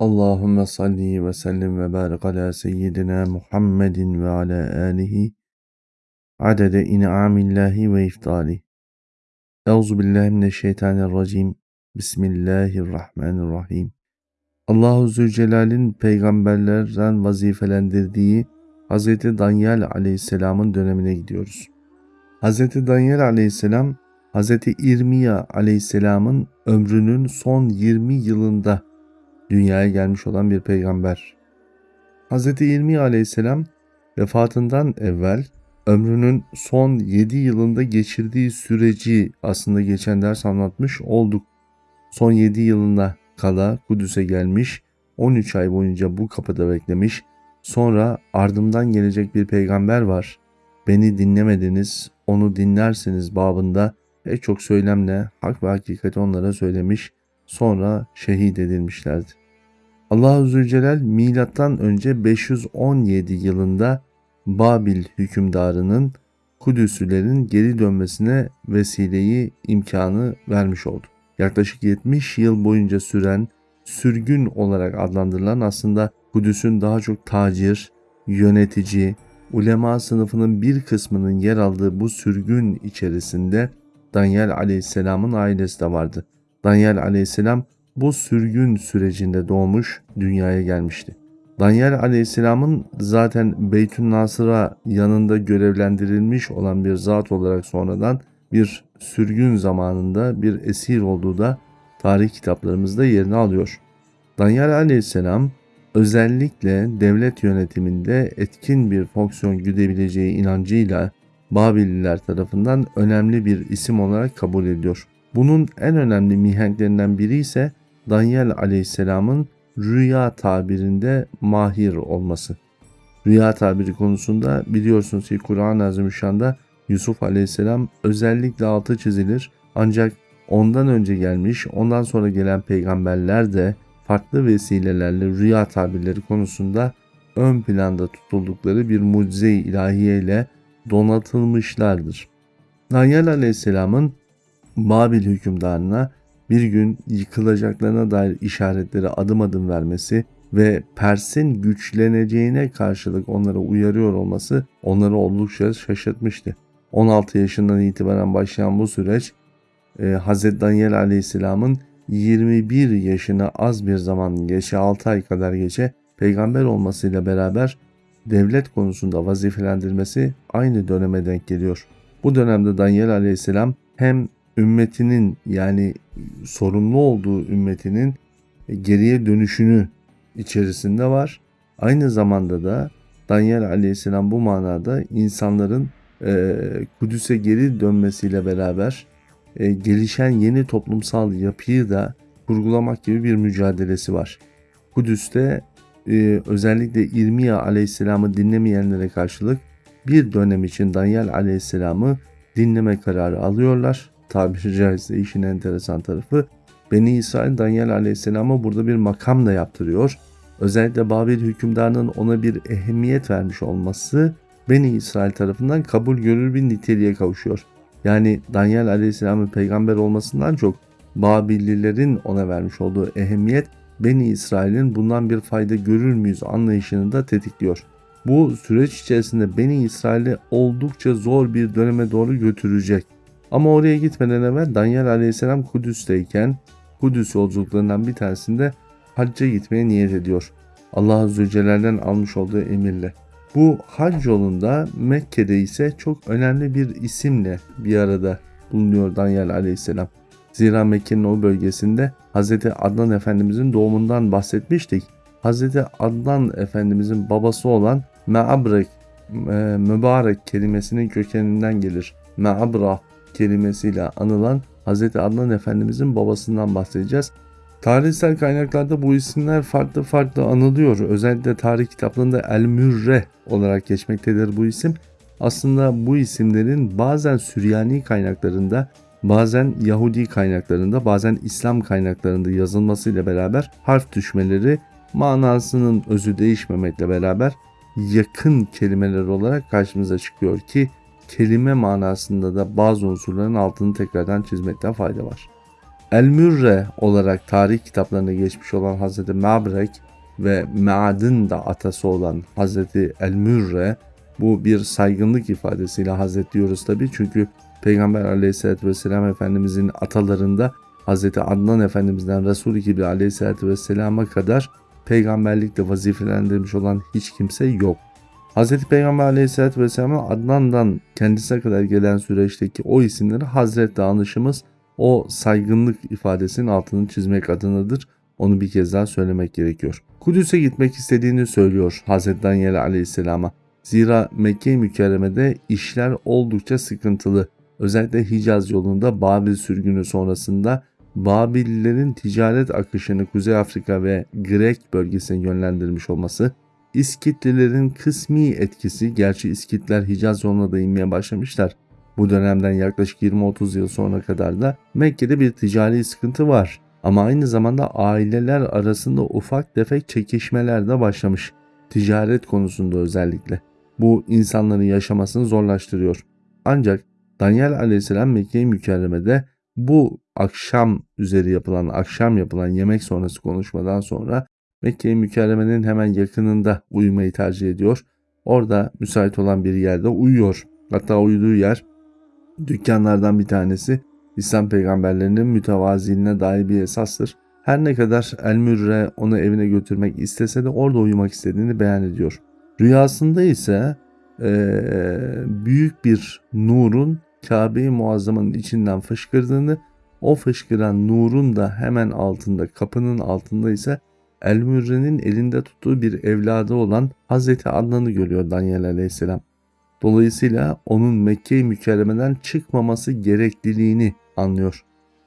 Allahümme salli ve sellim ve barik ala seyyidina Muhammedin ve ala alihi adede in'amillahi ve iftali. Euzu billahi mineşşeytanirracim. Bismillahirrahmanirrahim. Allahu Zülcelal'in peygamberlerden vazifelendirdiği Hz. Danyal aleyhisselamın dönemine gidiyoruz. Hz. Danyal aleyhisselam Hz. İrmiya aleyhisselamın ömrünün son 20 yılında dünyaya gelmiş olan bir peygamber. Hz. İlmi aleyhisselam vefatından evvel ömrünün son 7 yılında geçirdiği süreci aslında geçen ders anlatmış olduk. Son 7 yılında kala Kudüs'e gelmiş, 13 ay boyunca bu kapıda beklemiş, sonra ardımdan gelecek bir peygamber var. Beni dinlemediniz, onu dinlersiniz babında pek çok söylemle hak ve hakikati onlara söylemiş, sonra şehit edilmişlerdi. Allahu Zülcelal milattan önce 517 yılında Babil hükümdarının Kudüslilerin geri dönmesine vesileyi imkanı vermiş oldu. Yaklaşık 70 yıl boyunca süren sürgün olarak adlandırılan aslında Kudüs'ün daha çok tacir, yönetici, ulema sınıfının bir kısmının yer aldığı bu sürgün içerisinde Daniel aleyhisselamın ailesi de vardı. Daniel aleyhisselam bu sürgün sürecinde doğmuş, dünyaya gelmişti. Daniel aleyhisselamın zaten Beytün Nasır'a yanında görevlendirilmiş olan bir zat olarak sonradan bir sürgün zamanında bir esir olduğu da tarih kitaplarımızda yerini alıyor. Daniel aleyhisselam özellikle devlet yönetiminde etkin bir fonksiyon güdebileceği inancıyla Babililer tarafından önemli bir isim olarak kabul ediyor. Bunun en önemli mihenklerinden biri ise Daniel aleyhisselamın rüya tabirinde mahir olması. Rüya tabiri konusunda biliyorsunuz ki Kur'an-ı Azimüşşan'da Yusuf aleyhisselam özellikle altı çizilir. Ancak ondan önce gelmiş, ondan sonra gelen peygamberler de farklı vesilelerle rüya tabirleri konusunda ön planda tutuldukları bir mucize ilahiye ile donatılmışlardır. Daniel aleyhisselamın Babil hükümdarına bir gün yıkılacaklarına dair işaretleri adım adım vermesi ve Pers'in güçleneceğine karşılık onlara uyarıyor olması onları oldukça şaşırtmıştı. 16 yaşından itibaren başlayan bu süreç e, Hz. Daniel Aleyhisselam'ın 21 yaşına az bir zaman geçe 6 ay kadar geçe peygamber olmasıyla beraber devlet konusunda vazifelendirmesi aynı döneme denk geliyor. Bu dönemde Daniel Aleyhisselam hem ümmetinin yani sorumlu olduğu ümmetinin geriye dönüşünü içerisinde var. Aynı zamanda da Daniel aleyhisselam bu manada insanların e, Kudüs'e geri dönmesiyle beraber e, gelişen yeni toplumsal yapıyı da kurgulamak gibi bir mücadelesi var. Kudüs'te e, özellikle İrmiya aleyhisselamı dinlemeyenlere karşılık bir dönem için Daniel aleyhisselamı dinleme kararı alıyorlar tabiri caizse işin enteresan tarafı Beni İsrail Daniel Aleyhisselam'a burada bir makam da yaptırıyor. Özellikle Babil hükümdarının ona bir ehemmiyet vermiş olması Beni İsrail tarafından kabul görür bir niteliğe kavuşuyor. Yani Daniel Aleyhisselam'ın peygamber olmasından çok Babillilerin ona vermiş olduğu ehemmiyet Beni İsrail'in bundan bir fayda görür müyüz anlayışını da tetikliyor. Bu süreç içerisinde Beni İsrail'i oldukça zor bir döneme doğru götürecek. Ama oraya gitmeden evvel Daniel aleyhisselam Kudüs'teyken Kudüs yolculuklarından bir tanesinde hacca gitmeye niyet ediyor. Allah Zülcelal'den almış olduğu emirle. Bu hac yolunda Mekke'de ise çok önemli bir isimle bir arada bulunuyor Daniel aleyhisselam. Zira Mekke'nin o bölgesinde Hz. Adnan Efendimizin doğumundan bahsetmiştik. Hz. Adnan Efendimizin babası olan Me'abrek, e, mübarek kelimesinin kökeninden gelir. Me'abra kelimesiyle anılan Hz. Adnan Efendimizin babasından bahsedeceğiz. Tarihsel kaynaklarda bu isimler farklı farklı anılıyor. Özellikle tarih kitaplarında El Mürre olarak geçmektedir bu isim. Aslında bu isimlerin bazen Süryani kaynaklarında, bazen Yahudi kaynaklarında, bazen İslam kaynaklarında yazılmasıyla beraber harf düşmeleri manasının özü değişmemekle beraber yakın kelimeler olarak karşımıza çıkıyor ki kelime manasında da bazı unsurların altını tekrardan çizmekten fayda var. El-Mürre olarak tarih kitaplarında geçmiş olan Hazreti Mabrek ve Ma'd'ın da atası olan Hazreti El-Mürre bu bir saygınlık ifadesiyle Hazret diyoruz tabi çünkü Peygamber aleyhissalatü vesselam Efendimizin atalarında Hazreti Adnan Efendimiz'den Resul-i Kibri aleyhissalatü vesselama kadar peygamberlikle vazifelendirilmiş olan hiç kimse yok. Hazreti Peygamber aleyhissalatü vesselamın Adnan'dan kendisine kadar gelen süreçteki o isimleri Hazret danışımız o saygınlık ifadesinin altını çizmek adınadır. Onu bir kez daha söylemek gerekiyor. Kudüs'e gitmek istediğini söylüyor Hazreti Daniel aleyhisselama. Zira Mekke-i Mükerreme'de işler oldukça sıkıntılı. Özellikle Hicaz yolunda Babil sürgünü sonrasında Babillerin ticaret akışını Kuzey Afrika ve Grek bölgesine yönlendirmiş olması, İskitlilerin kısmi etkisi, gerçi İskitler Hicaz yoluna da inmeye başlamışlar. Bu dönemden yaklaşık 20-30 yıl sonra kadar da Mekke'de bir ticari sıkıntı var. Ama aynı zamanda aileler arasında ufak tefek çekişmeler de başlamış. Ticaret konusunda özellikle. Bu insanların yaşamasını zorlaştırıyor. Ancak Daniel aleyhisselam Mekke-i Mükerreme'de bu akşam üzeri yapılan, akşam yapılan yemek sonrası konuşmadan sonra Mekke-i Mükerreme'nin hemen yakınında uyumayı tercih ediyor. Orada müsait olan bir yerde uyuyor. Hatta uyuduğu yer dükkanlardan bir tanesi İslam peygamberlerinin mütevaziliğine dair bir esastır. Her ne kadar El-Mürre onu evine götürmek istese de orada uyumak istediğini beyan ediyor. Rüyasında ise e, büyük bir nurun Kabe-i Muazzama'nın içinden fışkırdığını, o fışkıran nurun da hemen altında, kapının altında ise El-Mürre'nin elinde tuttuğu bir evladı olan Hazreti Adnan'ı görüyor Daniel Aleyhisselam. Dolayısıyla onun Mekke-i Mükerreme'den çıkmaması gerekliliğini anlıyor.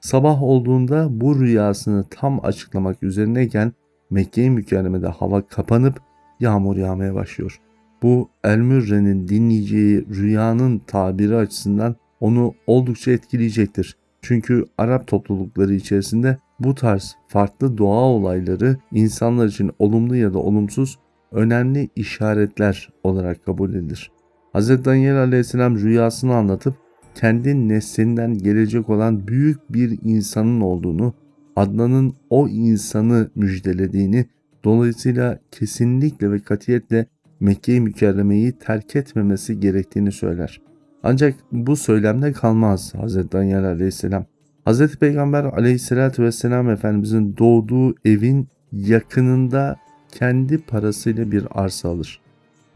Sabah olduğunda bu rüyasını tam açıklamak üzerineyken Mekke-i Mükerreme'de hava kapanıp yağmur yağmaya başlıyor. Bu El-Mürre'nin dinleyeceği rüyanın tabiri açısından onu oldukça etkileyecektir. Çünkü Arap toplulukları içerisinde bu tarz farklı doğa olayları insanlar için olumlu ya da olumsuz önemli işaretler olarak kabul edilir. Hz. Daniel aleyhisselam rüyasını anlatıp kendi neslinden gelecek olan büyük bir insanın olduğunu, Adnan'ın o insanı müjdelediğini, dolayısıyla kesinlikle ve katiyetle Mekke-i Mükerreme'yi terk etmemesi gerektiğini söyler. Ancak bu söylemde kalmaz Hz. Daniel aleyhisselam. Hz. Peygamber aleyhissalatü vesselam Efendimizin doğduğu evin yakınında kendi parasıyla bir arsa alır.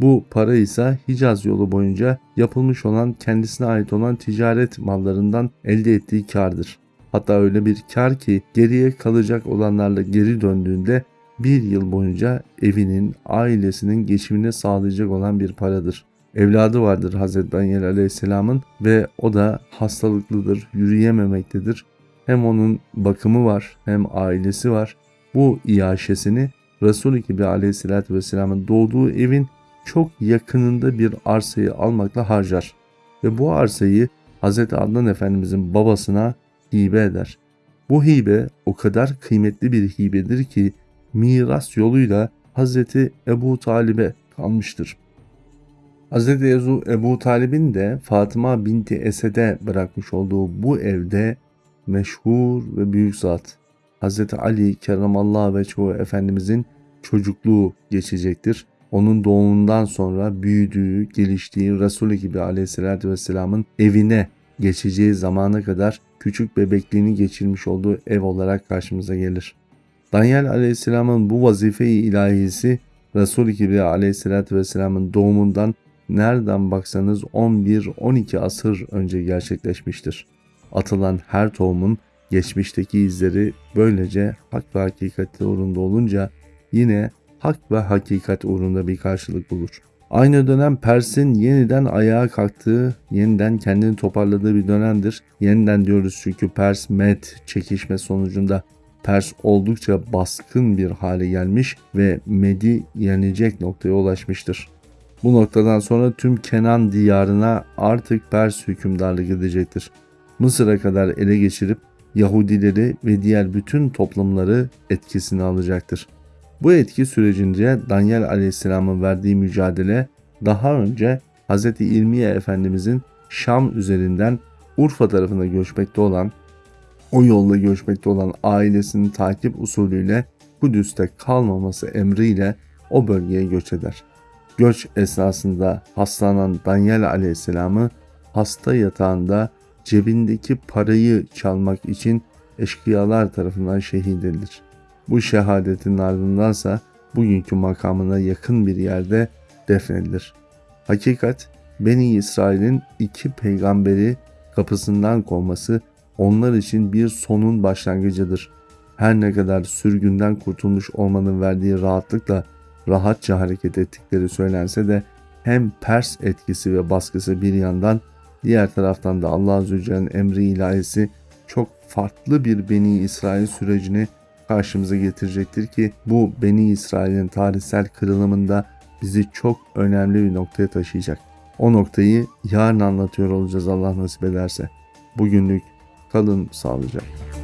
Bu para ise Hicaz yolu boyunca yapılmış olan kendisine ait olan ticaret mallarından elde ettiği kardır. Hatta öyle bir kar ki geriye kalacak olanlarla geri döndüğünde bir yıl boyunca evinin, ailesinin geçimini sağlayacak olan bir paradır. Evladı vardır Hazreti Daniel Aleyhisselam'ın ve o da hastalıklıdır, yürüyememektedir. Hem onun bakımı var hem ailesi var. Bu iaşesini Resul-i Kibri Aleyhisselatü Vesselam'ın doğduğu evin çok yakınında bir arsayı almakla harcar. Ve bu arsayı Hz. Adnan Efendimizin babasına hibe eder. Bu hibe o kadar kıymetli bir hibedir ki miras yoluyla Hz. Ebu Talib'e kalmıştır. Hz. Ebu, Ebu Talib'in de Fatıma binti Esed'e bırakmış olduğu bu evde meşhur ve büyük zat Hz. Ali Kerramallahu Veçhu Efendimizin çocukluğu geçecektir. Onun doğumundan sonra büyüdüğü, geliştiği Resulü gibi aleyhissalatü vesselamın evine geçeceği zamana kadar küçük bebekliğini geçirmiş olduğu ev olarak karşımıza gelir. Daniel aleyhisselamın bu vazife-i ilahisi Resul-i Kibriya aleyhissalatü vesselamın doğumundan nereden baksanız 11-12 asır önce gerçekleşmiştir. Atılan her tohumun geçmişteki izleri böylece hak ve hakikati uğrunda olunca yine hak ve hakikat uğrunda bir karşılık bulur. Aynı dönem Pers'in yeniden ayağa kalktığı, yeniden kendini toparladığı bir dönemdir. Yeniden diyoruz çünkü Pers Med çekişme sonucunda Pers oldukça baskın bir hale gelmiş ve Med'i yenecek noktaya ulaşmıştır. Bu noktadan sonra tüm Kenan diyarına artık Pers hükümdarlığı gidecektir. Mısır'a kadar ele geçirip Yahudileri ve diğer bütün toplumları etkisine alacaktır. Bu etki sürecince Daniel Aleyhisselam'ın verdiği mücadele daha önce Hz. İlmiye Efendimizin Şam üzerinden Urfa tarafına göçmekte olan o yolla göçmekte olan ailesinin takip usulüyle Kudüs'te kalmaması emriyle o bölgeye göç eder. Göç esnasında hastalanan Daniel aleyhisselamı hasta yatağında cebindeki parayı çalmak için eşkıyalar tarafından şehit edilir. Bu şehadetin ardındansa bugünkü makamına yakın bir yerde defnedilir. Hakikat Beni İsrail'in iki peygamberi kapısından kovması onlar için bir sonun başlangıcıdır. Her ne kadar sürgünden kurtulmuş olmanın verdiği rahatlıkla rahatça hareket ettikleri söylense de hem Pers etkisi ve baskısı bir yandan diğer taraftan da Allah Celle'nin emri ilahisi çok farklı bir Beni İsrail sürecini karşımıza getirecektir ki bu Beni İsrail'in tarihsel kırılımında bizi çok önemli bir noktaya taşıyacak. O noktayı yarın anlatıyor olacağız Allah nasip ederse. Bugünlük kalın sağlıcakla.